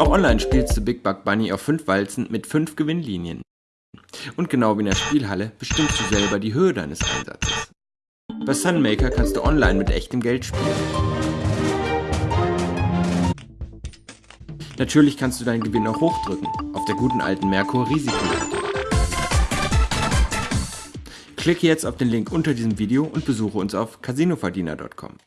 Auch online spielst du Big Bug Bunny auf 5 Walzen mit 5 Gewinnlinien. Und genau wie in der Spielhalle bestimmst du selber die Höhe deines Einsatzes. Bei Sunmaker kannst du online mit echtem Geld spielen. Natürlich kannst du deinen Gewinn auch hochdrücken, auf der guten alten Merkur Risikoliste. Klicke jetzt auf den Link unter diesem Video und besuche uns auf casinoverdiener.com.